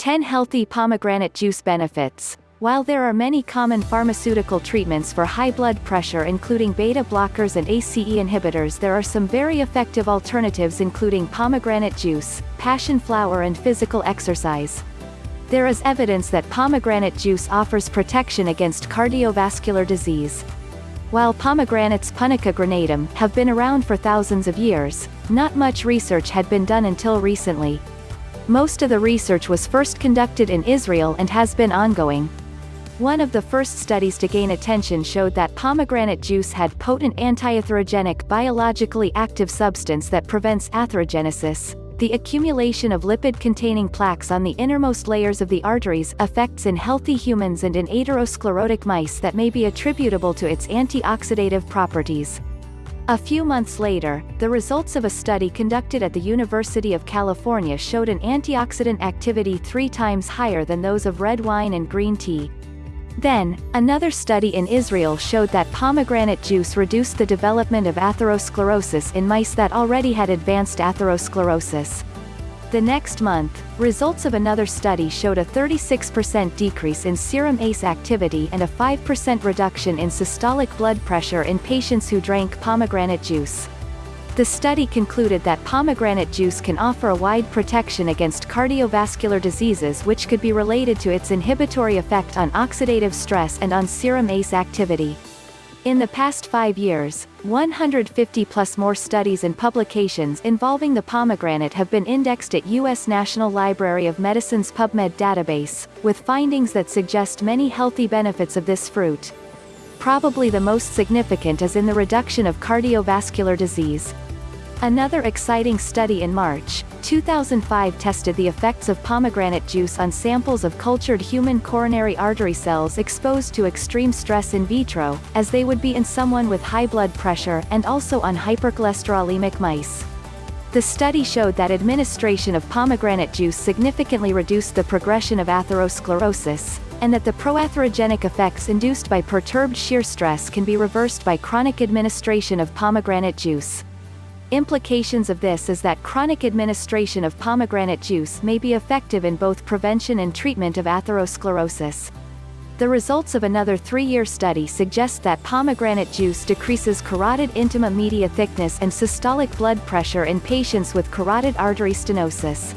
10 Healthy Pomegranate Juice Benefits While there are many common pharmaceutical treatments for high blood pressure including beta blockers and ACE inhibitors there are some very effective alternatives including pomegranate juice, passion flower and physical exercise. There is evidence that pomegranate juice offers protection against cardiovascular disease. While pomegranates Punica granatum have been around for thousands of years, not much research had been done until recently. Most of the research was first conducted in Israel and has been ongoing. One of the first studies to gain attention showed that pomegranate juice had potent antiatherogenic biologically active substance that prevents atherogenesis. The accumulation of lipid-containing plaques on the innermost layers of the arteries affects in healthy humans and in atherosclerotic mice that may be attributable to its antioxidative properties. A few months later, the results of a study conducted at the University of California showed an antioxidant activity three times higher than those of red wine and green tea. Then, another study in Israel showed that pomegranate juice reduced the development of atherosclerosis in mice that already had advanced atherosclerosis. The next month, results of another study showed a 36% decrease in serum ACE activity and a 5% reduction in systolic blood pressure in patients who drank pomegranate juice. The study concluded that pomegranate juice can offer a wide protection against cardiovascular diseases which could be related to its inhibitory effect on oxidative stress and on serum ACE activity. In the past five years, 150 plus more studies and publications involving the pomegranate have been indexed at U.S. National Library of Medicine's PubMed database, with findings that suggest many healthy benefits of this fruit. Probably the most significant is in the reduction of cardiovascular disease. Another exciting study in March, 2005 tested the effects of pomegranate juice on samples of cultured human coronary artery cells exposed to extreme stress in vitro, as they would be in someone with high blood pressure and also on hypercholesterolemic mice. The study showed that administration of pomegranate juice significantly reduced the progression of atherosclerosis, and that the proatherogenic effects induced by perturbed shear stress can be reversed by chronic administration of pomegranate juice. Implications of this is that chronic administration of pomegranate juice may be effective in both prevention and treatment of atherosclerosis. The results of another three-year study suggest that pomegranate juice decreases carotid intima media thickness and systolic blood pressure in patients with carotid artery stenosis.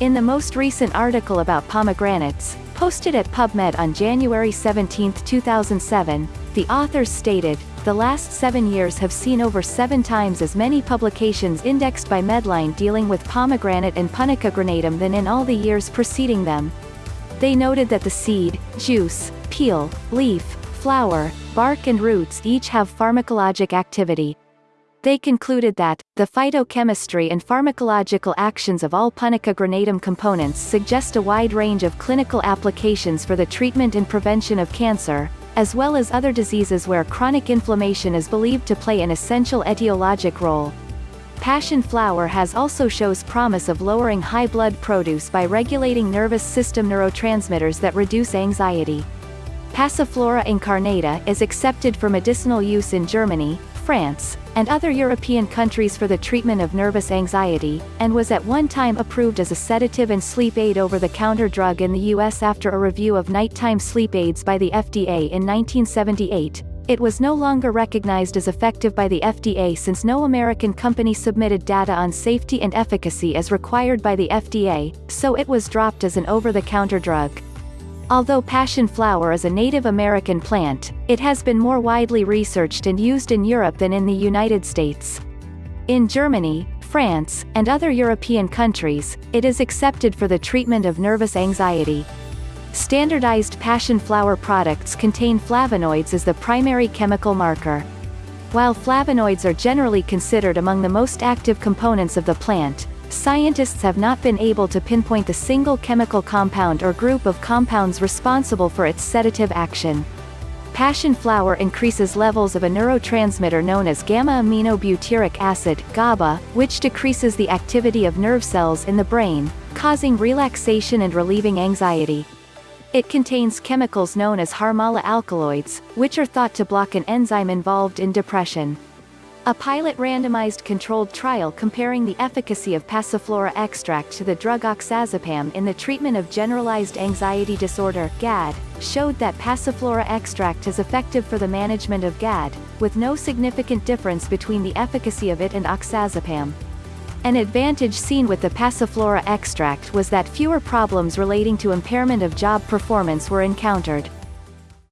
In the most recent article about pomegranates, posted at PubMed on January 17, 2007, the authors stated, the last seven years have seen over seven times as many publications indexed by Medline dealing with pomegranate and punica granatum than in all the years preceding them. They noted that the seed, juice, peel, leaf, flower, bark and roots each have pharmacologic activity. They concluded that, the phytochemistry and pharmacological actions of all Punica granatum components suggest a wide range of clinical applications for the treatment and prevention of cancer, as well as other diseases where chronic inflammation is believed to play an essential etiologic role. Passion flower has also shows promise of lowering high blood produce by regulating nervous system neurotransmitters that reduce anxiety. Passiflora incarnata is accepted for medicinal use in Germany, France, and other European countries for the treatment of nervous anxiety, and was at one time approved as a sedative and sleep aid over-the-counter drug in the U.S. after a review of nighttime sleep aids by the FDA in 1978. It was no longer recognized as effective by the FDA since no American company submitted data on safety and efficacy as required by the FDA, so it was dropped as an over-the-counter drug. Although passion flower is a Native American plant, it has been more widely researched and used in Europe than in the United States. In Germany, France, and other European countries, it is accepted for the treatment of nervous anxiety. Standardized passion flower products contain flavonoids as the primary chemical marker. While flavonoids are generally considered among the most active components of the plant, scientists have not been able to pinpoint the single chemical compound or group of compounds responsible for its sedative action. Passion flower increases levels of a neurotransmitter known as gamma-aminobutyric acid GABA, which decreases the activity of nerve cells in the brain, causing relaxation and relieving anxiety. It contains chemicals known as Harmala alkaloids, which are thought to block an enzyme involved in depression. A pilot randomized controlled trial comparing the efficacy of passiflora extract to the drug oxazepam in the treatment of generalized anxiety disorder GAD, showed that passiflora extract is effective for the management of GAD, with no significant difference between the efficacy of it and oxazepam. An advantage seen with the passiflora extract was that fewer problems relating to impairment of job performance were encountered.